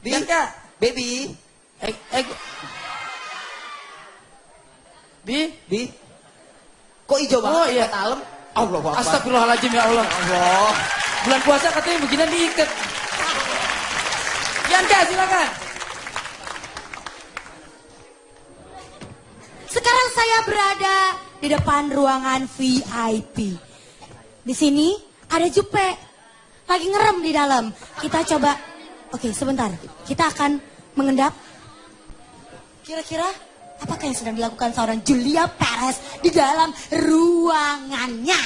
Bi, Bianca. baby, Eh, eh. Bi? Bi. Kok hijau banget Oh, ya, iya. talem? Allah Akbar. Astagfirullahaladzim ya Allah. Allah. Bulan puasa katanya beginian diikat. Bianca silakan. Sekarang saya berada di depan ruangan VIP. Di sini ada Jupe. Lagi ngerem di dalam. Kita coba. Oke, sebentar. Kita akan mengendap. Kira-kira apakah yang sedang dilakukan seorang Julia Perez di dalam ruangannya?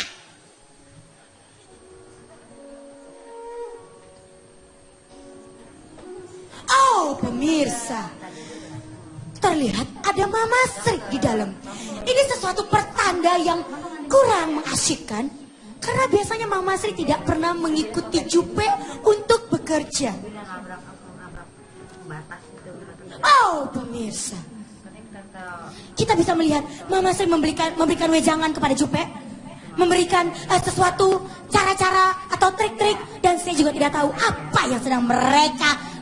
Oh, pemirsa. Terlihat ada Mama Sri di dalam. Ini sesuatu pertanda yang kurang mengasyikkan. Karena biasanya Mama Sri tidak pernah mengikuti Jupe untuk bekerja. Oh, pemirsa. Kita bisa melihat Mama Sri memberikan memberikan wejangan kepada Jupe. Memberikan eh, sesuatu cara-cara atau trik-trik. Dan saya juga tidak tahu apa yang sedang mereka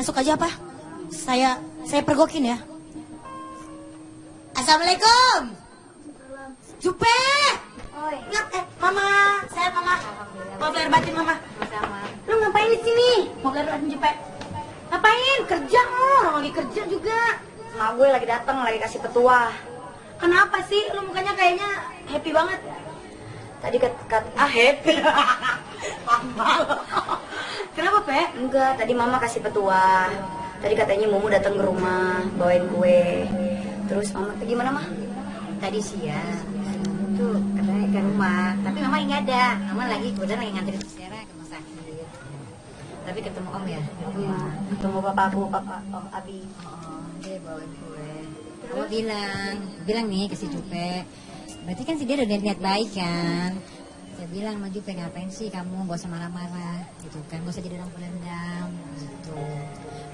masuk aja apa? Saya saya pergokin ya. Assalamualaikum. Jupe. Oi. Ngat, eh, mama, saya mama. Mau belajar batin mama. Lu ngapain di sini? Mau belajar batin Jupe. Ngapain? Kerja oh, orang lagi kerja juga. Mak gue lagi datang lagi kasih petua. Kenapa sih? Lu mukanya kayaknya happy banget. Tadi kat, kat ah happy. Kenapa, Pe? Enggak, tadi mama kasih petua. Tadi katanya Mumu datang ke rumah bawain kue. Terus mama gimana mah? tadi siang tuh katanya ke rumah tapi mama nggak ada mama lagi kebetulan lagi nganterin Sarah ke rumah sakit tapi ketemu om ya rumah Ketemu bapakku, papa, om Abi. oh, dia bawain kue mama bilang bilang nih ke si Jupe berarti kan si dia udah niat baik kan saya bilang sama Jupe ngapain sih kamu? Gak usah marah-marah gitu kan. Gak usah jadi orang pendendam gitu.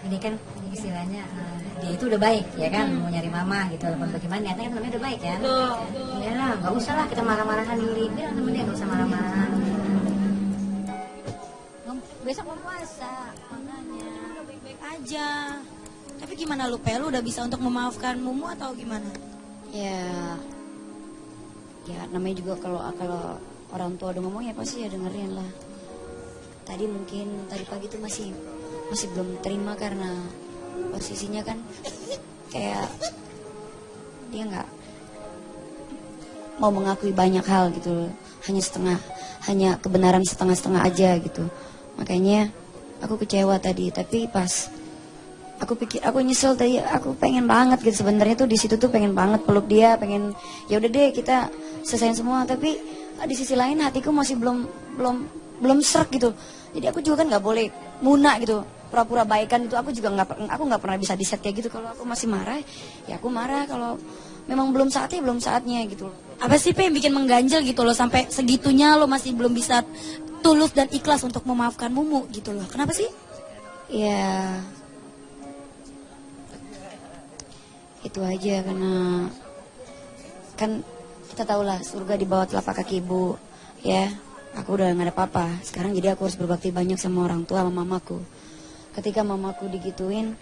Ini kan istilahnya eh, dia itu udah baik ya kan? Mau nyari mama gitu. Walaupun bagaimana niatnya kan namanya udah baik kan? Ya lah gak usah lah kita marah-marahan diri. Bilang sama dia gak usah marah-marahan Ngom- besok mau puasa makanya Udah baik-baik aja. Tapi gimana lu, Pe? Lu udah bisa untuk memaafkan Mumu atau gimana? Ya, ya namanya juga kalau kalau orang tua udah ngomong ya pasti ya dengerin lah. Tadi mungkin tadi pagi tuh masih masih belum terima karena posisinya kan kayak dia nggak mau mengakui banyak hal gitu, hanya setengah, hanya kebenaran setengah-setengah aja gitu. Makanya aku kecewa tadi, tapi pas aku pikir aku nyesel tadi aku pengen banget gitu sebenarnya tuh di situ tuh pengen banget peluk dia pengen ya udah deh kita selesaiin semua tapi di sisi lain hatiku masih belum belum belum serak gitu. Jadi aku juga kan nggak boleh muna gitu pura-pura baikan itu. Aku juga nggak aku nggak pernah bisa diset kayak gitu. Kalau aku masih marah ya aku marah. Kalau memang belum saatnya belum saatnya gitu. Apa sih, Pe, yang bikin mengganjal gitu loh? Sampai segitunya lo masih belum bisa tulus dan ikhlas untuk memaafkan Mumu gitu loh. Kenapa sih? Ya. Itu aja karena kan kita tahu lah surga di bawah telapak kaki ibu ya. Aku udah nggak ada apa-apa. Sekarang jadi aku harus berbakti banyak sama orang tua sama mamaku. Ketika mamaku digituin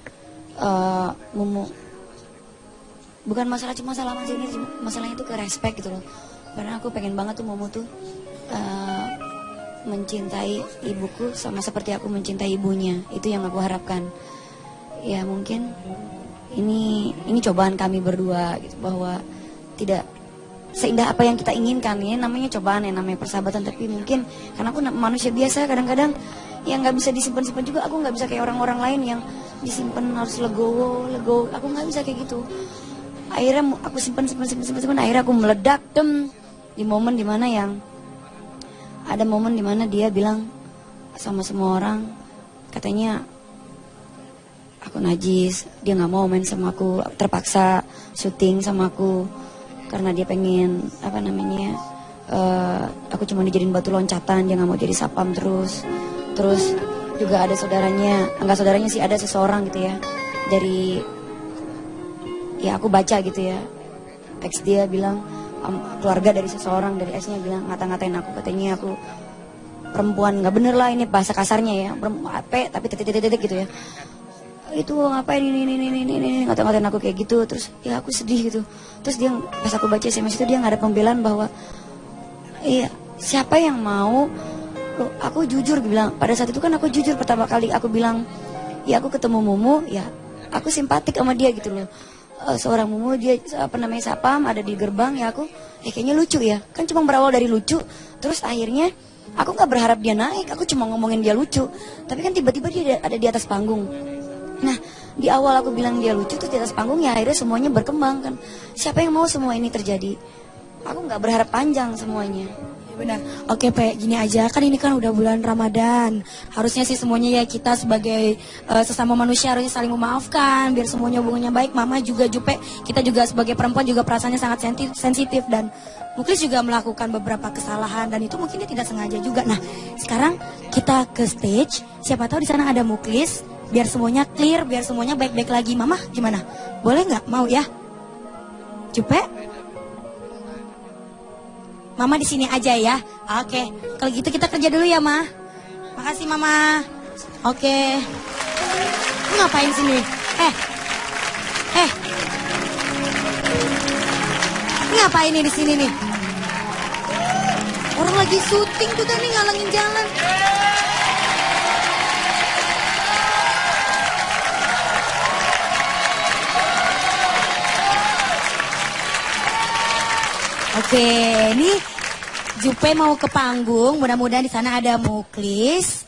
eh mumu bukan masalah cuma masalah masih ini masalahnya itu ke respect gitu loh. Karena aku pengen banget tuh mumu tuh eh, mencintai ibuku sama seperti aku mencintai ibunya. Itu yang aku harapkan. Ya mungkin ini ini cobaan kami berdua gitu bahwa tidak seindah apa yang kita inginkan. Ini namanya cobaan ya namanya persahabatan. Tapi mungkin karena aku manusia biasa kadang-kadang yang nggak bisa disimpan-simpan juga aku nggak bisa kayak orang-orang lain yang disimpan harus legowo legowo. Aku nggak bisa kayak gitu. Akhirnya aku simpan simpan simpan simpan, simpan. Akhirnya aku meledak dem di momen di mana yang ada momen di mana dia bilang sama semua orang katanya aku najis dia nggak mau main sama aku terpaksa syuting sama aku karena dia pengen apa namanya eh, aku cuma dijadiin batu loncatan dia nggak mau jadi sapam terus. Terus juga ada saudaranya enggak saudaranya sih ada seseorang gitu ya. Dari ya aku baca gitu ya. Ex dia bilang em, keluarga dari seseorang dari ex-nya bilang ngata-ngatain aku katanya aku perempuan. Nggak bener lah ini bahasa kasarnya ya. Apa tapi titik-titik gitu ya itu ngapain? Ini ini ini ini ini. Ngata-ngatain aku kayak gitu. Terus ya aku sedih gitu. Terus dia pas aku baca SMS itu dia nggak ada pembelaan bahwa iya siapa yang mau? Loh, aku jujur bilang pada saat itu kan aku jujur pertama kali aku bilang ya aku ketemu Mumu ya aku simpatik sama dia gitu loh. Eh, seorang Mumu dia apa namanya sapam ada di gerbang ya aku ya kayaknya lucu ya. Kan cuma berawal dari lucu. Terus akhirnya aku nggak berharap dia naik aku cuma ngomongin dia lucu. Tapi kan tiba-tiba dia ada di atas panggung Nah, di awal aku bilang dia lucu tuh di atas panggung ya akhirnya semuanya berkembang kan. Siapa yang mau semua ini terjadi? Aku nggak berharap panjang semuanya. Ya benar. Oke, Pe, gini aja. Kan ini kan udah bulan Ramadan. Harusnya sih semuanya ya kita sebagai eh, sesama manusia harusnya saling memaafkan biar semuanya hubungannya baik. Mama juga Jupe, kita juga sebagai perempuan juga perasaannya sangat sensitif dan Muklis juga melakukan beberapa kesalahan dan itu mungkin dia tidak sengaja juga. Nah, sekarang kita ke stage. Siapa tahu di sana ada Muklis biar semuanya clear, biar semuanya baik-baik lagi. Mama gimana? Boleh nggak? Mau ya? Jupe? Mama di sini aja ya. Oke, kalau gitu kita kerja dulu ya, Ma. Makasih, Mama. Oke. Lu ngapain sini? Eh. Eh. Ngapain nih di sini nih? Orang lagi syuting tuh nih ngalangin jalan. Oke, ini Jupe mau ke panggung. Mudah-mudahan di sana ada Muklis.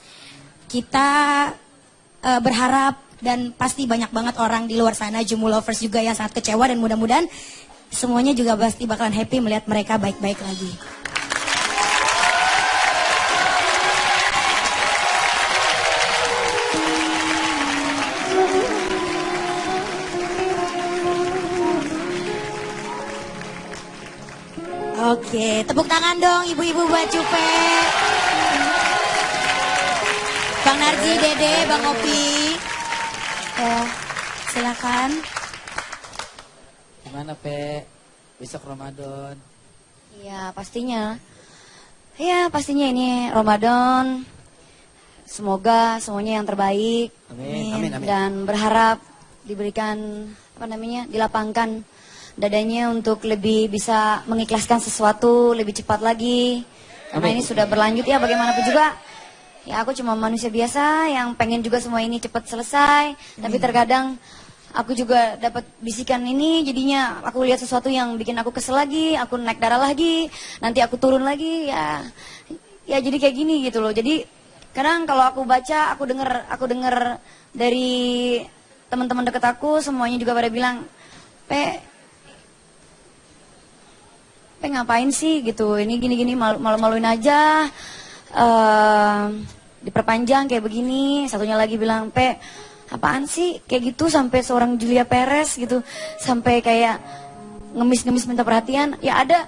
Kita eh, berharap dan pasti banyak banget orang di luar sana Jumu lovers juga yang sangat kecewa dan mudah-mudahan semuanya juga pasti bakalan happy melihat mereka baik-baik lagi. Oke, tepuk tangan dong ibu-ibu buat Cupe. Bang Narji, Dede, Bang Opi. Ya, silakan. Gimana, Pe? Besok Ramadan. Iya pastinya. Ya pastinya ini Ramadan. Semoga semuanya yang terbaik Amin. Amin, amin. dan berharap diberikan apa namanya dilapangkan dadanya untuk lebih bisa mengikhlaskan sesuatu lebih cepat lagi. Karena Amin. ini sudah berlanjut ya bagaimanapun juga. Ya aku cuma manusia biasa yang pengen juga semua ini cepat selesai. Tapi terkadang aku juga dapat bisikan ini jadinya aku lihat sesuatu yang bikin aku kesel lagi, aku naik darah lagi, nanti aku turun lagi ya. Ya jadi kayak gini gitu loh. Jadi kadang kalau aku baca, aku denger aku denger dari teman-teman deket aku semuanya juga pada bilang, "Pe, Pe ngapain sih gitu? Ini gini-gini malu- malu-maluin aja. eh diperpanjang kayak begini. Satunya lagi bilang, Pe, apaan sih? Kayak gitu sampai seorang Julia Perez gitu. Sampai kayak ngemis-ngemis minta perhatian. Ya ada.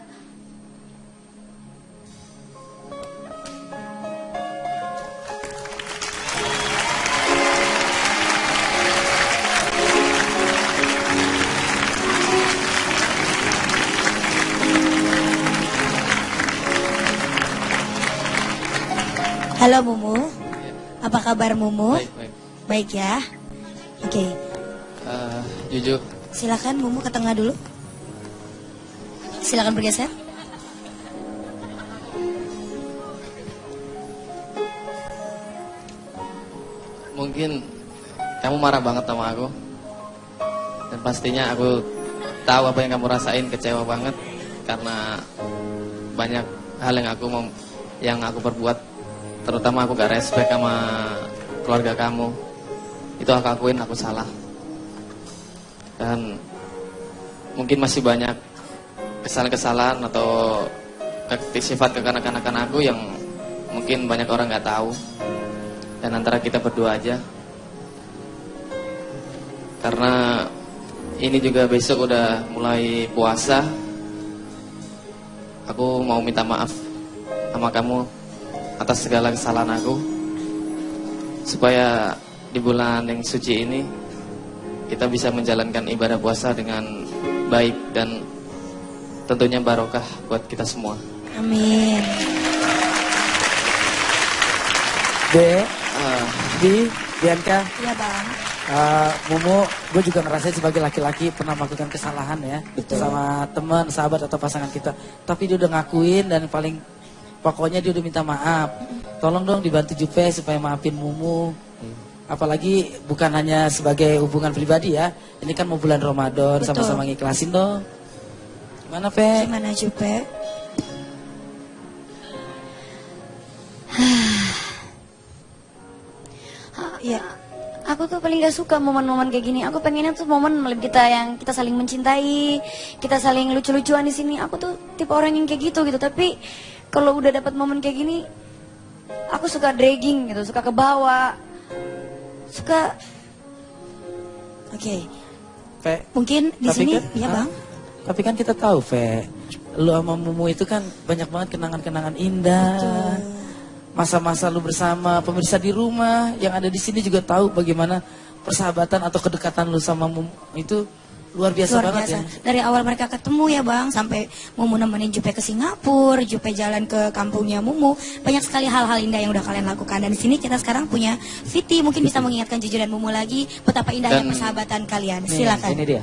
Halo Mumu. Apa kabar Mumu? Baik, baik. Baik ya. Oke, Eh, Juju, silakan Mumu ke tengah dulu. Silakan bergeser. mungkin kamu marah banget sama aku dan pastinya aku tahu apa yang kamu rasain kecewa banget karena banyak hal yang aku mau yang aku perbuat terutama aku gak respect sama keluarga kamu. Itu aku akuin aku salah. Dan mungkin masih banyak kesalahan-kesalahan atau sifat kekanak-kanakan aku yang mungkin banyak orang nggak tahu. Dan antara kita berdua aja. Karena ini juga besok udah mulai puasa. Aku mau minta maaf sama kamu atas segala kesalahan aku. Supaya di bulan yang suci ini kita bisa menjalankan ibadah puasa dengan baik dan tentunya barokah buat kita semua. Amin. De, Ah, Di, Bianca, Iya bang. uh, Mumu, gue juga ngerasain sebagai laki-laki pernah melakukan kesalahan ya. Sama teman, sahabat atau pasangan kita. Tapi dia udah ngakuin dan paling pokoknya dia udah minta maaf. Tolong dong dibantu Jupe supaya maafin Mumu. Apalagi bukan hanya sebagai hubungan pribadi ya. Ini kan mau bulan Ramadan, sama-sama ngiklasin dong. Gimana, Pe? Gimana Jupe? Iya. Aku tuh paling gak suka momen-momen kayak gini. Aku pengennya tuh momen kita yang kita saling mencintai, kita saling lucu-lucuan di sini. Aku tuh tipe orang yang kayak gitu gitu. Tapi kalau udah dapat momen kayak gini, aku suka dragging gitu, suka ke bawah, suka Oke. Pe, Mungkin di sini, kan- ya bang. Tapi kan kita tahu, Fe, lu sama Mumu itu kan banyak banget kenangan-kenangan indah. Masa-masa lu bersama pemirsa di rumah yang ada di sini juga tahu bagaimana persahabatan atau kedekatan lu sama Mumu itu luar biasa Luar banget biasa. ya. Dari awal mereka ketemu ya bang, sampai Mumu nemenin Jupe ke Singapura, Jupe jalan ke kampungnya Mumu. Banyak sekali hal-hal indah yang udah kalian lakukan. Dan di sini kita sekarang punya Viti, mungkin bisa mengingatkan Jujur dan Mumu lagi betapa indahnya Dan- persahabatan kalian. Silakan. Ini dia.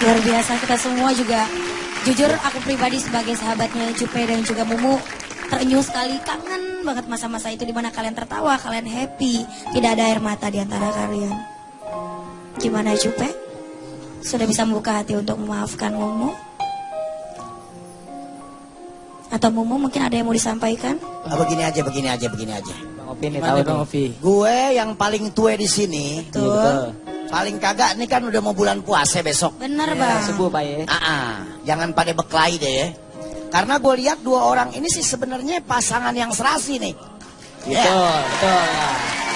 Luar biasa kita semua juga jujur aku pribadi sebagai sahabatnya Jupe dan juga Mumu terenyuh sekali kangen banget masa-masa itu di mana kalian tertawa, kalian happy, tidak ada air mata di antara kalian. Gimana Jupe? Sudah bisa membuka hati untuk memaafkan Mumu? Atau Mumu mungkin ada yang mau disampaikan? Ah, begini aja, begini aja, begini aja. Bang Opi nih tahu Bang Opi. Gue yang paling tua di sini, Iya, betul. Paling kagak nih kan udah mau bulan puasa besok. Bener Ya, bang. subuh Pak ya. Ah, ah, jangan pada beklai deh ya. Karena gue lihat dua orang ini sih sebenarnya pasangan yang serasi nih. Betul, Ya. betul.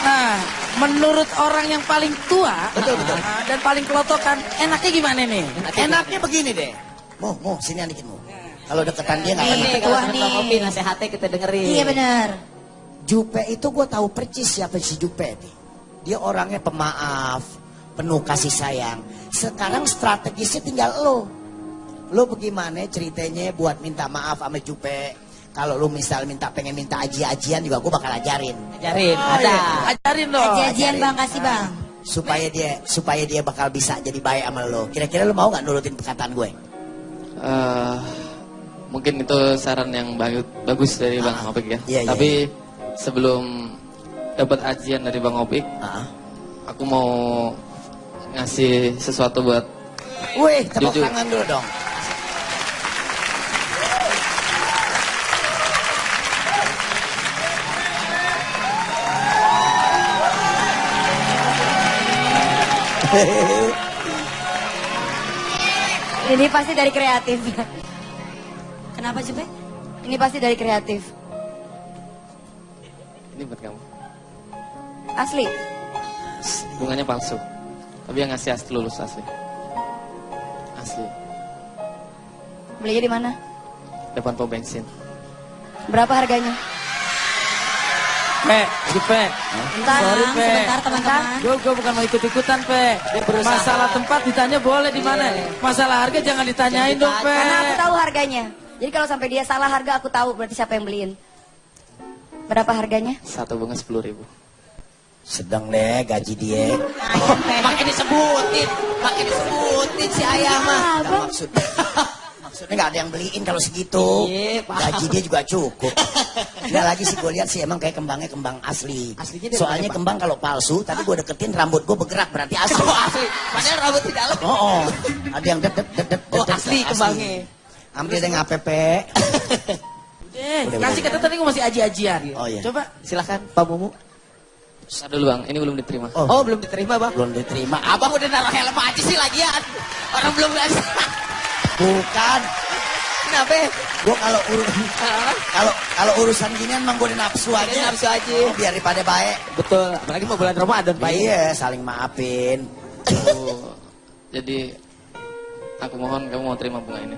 Nah, menurut orang yang paling tua Betul, betul. ah, dan paling kelotokan, enaknya gimana nih? Enaknya begini deh. Mo, mo, sini dikit mo. Kalau deketan dia nggak enak. ketua nih. Opi nasihatnya kita dengerin. Iya bener. Jupe itu gue tahu percis siapa si Jupe nih. Dia orangnya pemaaf, penuh kasih sayang. Sekarang strategisnya tinggal lo. Lo bagaimana ceritanya buat minta maaf sama Jupe. Kalau lo misal minta pengen minta aji-ajian juga gue bakal ajarin. Ajarin, ada. Ajarin dong. Aji-ajian ajarin. bang kasih bang. Supaya dia supaya dia bakal bisa jadi baik sama lo. Kira-kira lo mau nggak nurutin perkataan gue? eh, mungkin itu saran yang bagus, bagus dari Bang Ah, Opik ya. iya, iya, Tapi sebelum dapat ajian dari Bang Opik, Ah. aku mau ngasih sesuatu buat Wih, tepuk Jujur. tangan dulu dong. Ini pasti dari kreatif. Kenapa Jupe? Ini pasti dari kreatif. ini buat kamu. Asli. Bunganya palsu. Tapi yang ngasih asli lulus asli. Asli. Belinya di mana? Depan pom bensin. Berapa harganya? Pe, Jupe. Bentar, Sorry, Pe. sebentar teman-teman. Gue gue bukan mau ikut-ikutan, Pe. Masalah tempat ditanya boleh di mana. Masalah harga jangan ditanyain dong, Pe. Karena aku tahu harganya. Jadi kalau sampai dia salah harga aku tahu berarti siapa yang beliin. Berapa harganya? Satu bunga sepuluh ribu. Sedang deh gaji dia. makin disebutin, makin disebutin si ayah mah. Nggak maksudnya, maksudnya nggak ada yang beliin kalau segitu. Iya. Gaji dia juga cukup. Nggak lagi sih gue lihat sih emang kayak kembangnya kembang asli. Aslinya Soalnya kembang kalau palsu, tadi gue deketin rambut gue bergerak berarti asli. Oh, asli. Padahal rambut di dalam. Oh, oh. ada yang det det det det Oh, det- asli kembangnya. Ambil deh ngapp. Eh, Udah, kasih kata tadi gue masih aji-ajian. Oh, iya. Coba. Silakan Pak Mumu. Ntar dulu bang, ini belum diterima. Oh, Oh, belum diterima, Bang. belum diterima. Abang udah naruh helm aja sih lagian. Orang belum Bukan. Kenapa? Gue kalau ur- kalau kalau urusan gini emang gue nafsu aja. Udah nafsu aja. Oh, biar daripada baik. Betul, apalagi mau bulan Ramadan, Pak. Iya, saling maafin. Oh, jadi aku mohon kamu mau terima bunga ini.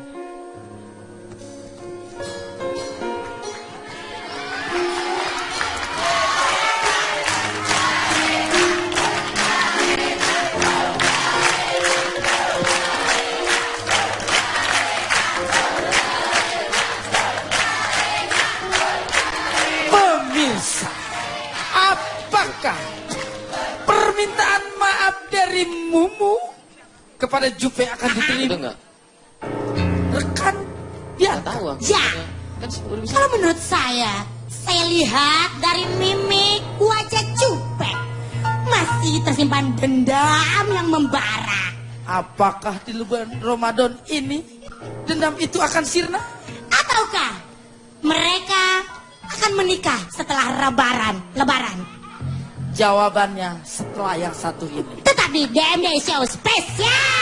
Kepada Jupe akan diterima? enggak? Rekan dia Nggak tahu aku. Ya. Kan. Kalau menurut saya, saya lihat dari mimik wajah Cupe masih tersimpan dendam yang membara. Apakah di bulan Ramadan ini dendam itu akan sirna? Ataukah mereka akan menikah setelah lebaran? Lebaran. Jawabannya setelah yang satu ini. Tetap di DMD Show spesial.